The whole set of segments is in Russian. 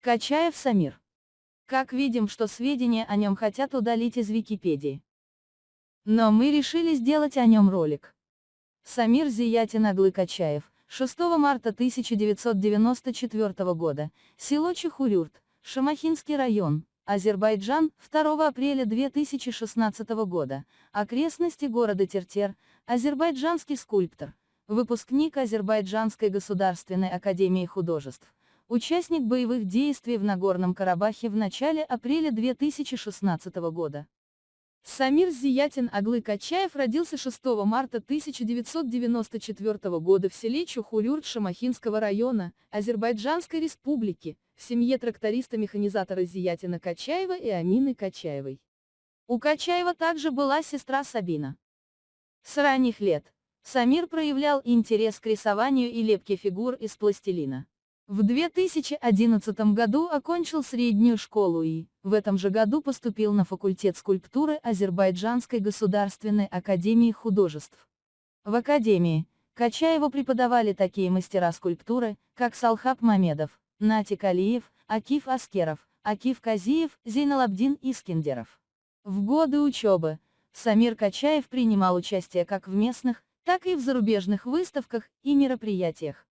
Качаев Самир. Как видим, что сведения о нем хотят удалить из Википедии. Но мы решили сделать о нем ролик. Самир Зиятин Аглы Качаев, 6 марта 1994 года, село Чехурюрт, Шамахинский район, Азербайджан, 2 апреля 2016 года, окрестности города Тертер, азербайджанский скульптор, выпускник Азербайджанской государственной академии художеств, участник боевых действий в Нагорном Карабахе в начале апреля 2016 года. Самир Зиятин Аглы Качаев родился 6 марта 1994 года в селе Чухулюрт Шамахинского района, Азербайджанской республики, в семье тракториста-механизатора Зиятина Качаева и Амины Качаевой. У Качаева также была сестра Сабина. С ранних лет Самир проявлял интерес к рисованию и лепке фигур из пластилина. В 2011 году окончил среднюю школу и, в этом же году поступил на факультет скульптуры Азербайджанской государственной академии художеств. В академии, Качаеву преподавали такие мастера скульптуры, как Салхаб Мамедов, Натик Алиев, Акиф Аскеров, Акиф Казиев, Зейналабдин Искендеров. В годы учебы, Самир Качаев принимал участие как в местных, так и в зарубежных выставках и мероприятиях.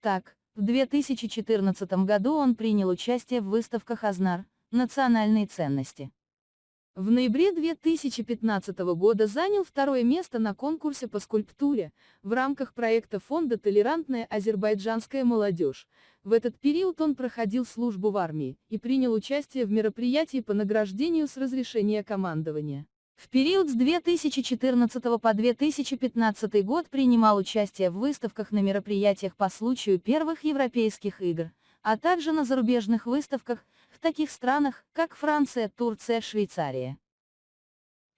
Так, в 2014 году он принял участие в выставках «Азнар. Национальные ценности». В ноябре 2015 года занял второе место на конкурсе по скульптуре, в рамках проекта фонда «Толерантная азербайджанская молодежь». В этот период он проходил службу в армии и принял участие в мероприятии по награждению с разрешения командования. В период с 2014 по 2015 год принимал участие в выставках на мероприятиях по случаю первых европейских игр, а также на зарубежных выставках, в таких странах, как Франция, Турция, Швейцария.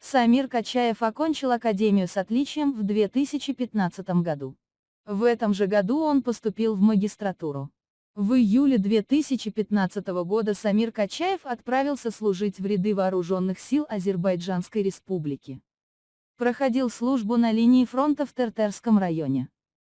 Самир Качаев окончил академию с отличием в 2015 году. В этом же году он поступил в магистратуру. В июле 2015 года Самир Качаев отправился служить в ряды вооруженных сил Азербайджанской республики. Проходил службу на линии фронта в Тертерском районе.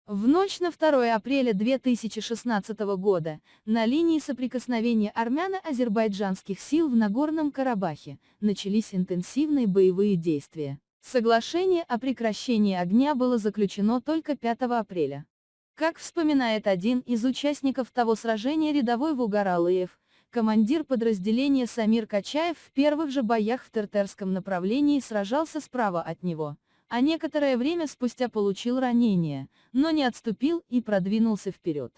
В ночь на 2 апреля 2016 года, на линии соприкосновения армяно-азербайджанских сил в Нагорном Карабахе, начались интенсивные боевые действия. Соглашение о прекращении огня было заключено только 5 апреля. Как вспоминает один из участников того сражения рядовой Вугаралыев, командир подразделения Самир Качаев в первых же боях в Тертерском направлении сражался справа от него, а некоторое время спустя получил ранение, но не отступил и продвинулся вперед.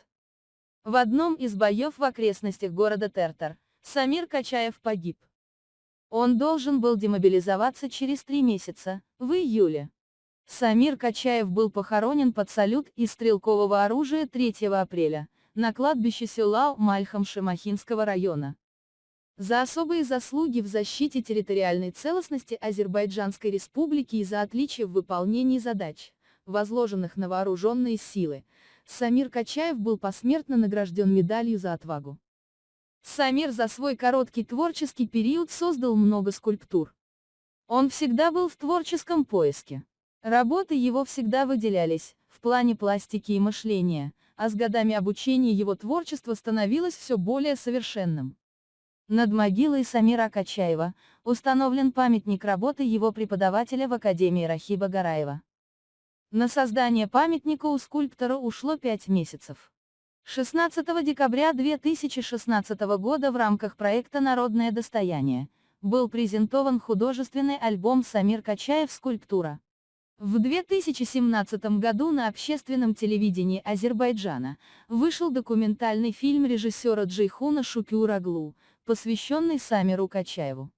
В одном из боев в окрестностях города Тертер, Самир Качаев погиб. Он должен был демобилизоваться через три месяца, в июле. Самир Качаев был похоронен под салют из стрелкового оружия 3 апреля, на кладбище села Мальхам Шамахинского района. За особые заслуги в защите территориальной целостности Азербайджанской республики и за отличие в выполнении задач, возложенных на вооруженные силы, Самир Качаев был посмертно награжден медалью за отвагу. Самир за свой короткий творческий период создал много скульптур. Он всегда был в творческом поиске. Работы его всегда выделялись, в плане пластики и мышления, а с годами обучения его творчество становилось все более совершенным. Над могилой Самира Качаева установлен памятник работы его преподавателя в Академии Рахиба Гараева. На создание памятника у скульптора ушло пять месяцев. 16 декабря 2016 года в рамках проекта «Народное достояние» был презентован художественный альбом «Самир Качаев. Скульптура». В 2017 году на общественном телевидении Азербайджана вышел документальный фильм режиссера Джейхуна Шукюраглу, посвященный Самиру Качаеву.